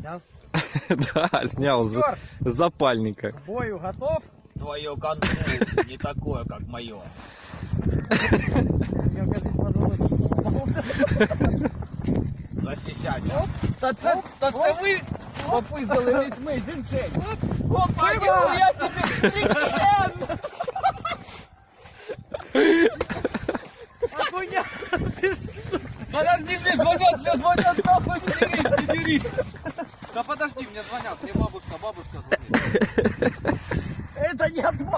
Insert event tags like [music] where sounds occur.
Снял? [laughs] Да, снял за- Егор, с запальника. к бою готов? Твое контроль не такое, как мое. Я, кажется, позволил. Защищайся. Та це, та це ви попиздили весь мій жінчень. Опа, я собі клієнт! Охуя! Подожди, мне звонят, мне звонят, Да подожди, мне звонят, мне бабушка, бабушка звонит. [laughs] Это не от